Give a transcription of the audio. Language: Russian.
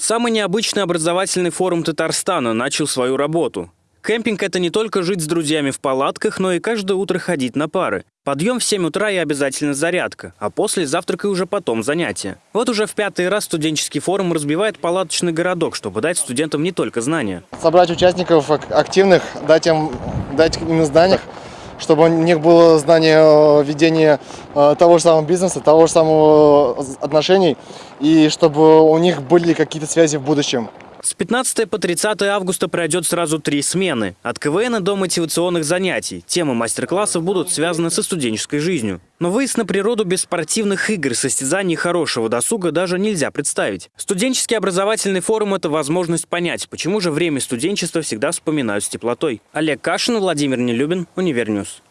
Самый необычный образовательный форум Татарстана начал свою работу. Кемпинг – это не только жить с друзьями в палатках, но и каждое утро ходить на пары. Подъем в 7 утра и обязательно зарядка, а после завтрака и уже потом занятия. Вот уже в пятый раз студенческий форум разбивает палаточный городок, чтобы дать студентам не только знания. собрать участников ак- активных, дать им, дать им знания, чтобы у них было знание э, ведения э, того же самого бизнеса, того же самого э, отношений, и чтобы у них были какие-то связи в будущем. С 15 по 30 августа пройдет сразу три смены. От КВН до мотивационных занятий. Темы мастер-классов будут связаны со студенческой жизнью. Но выезд на природу без спортивных игр, состязаний хорошего досуга даже нельзя представить. Студенческий образовательный форум – это возможность понять, почему же время студенчества всегда вспоминают с теплотой. Олег Кашин, Владимир Нелюбин, Univer News.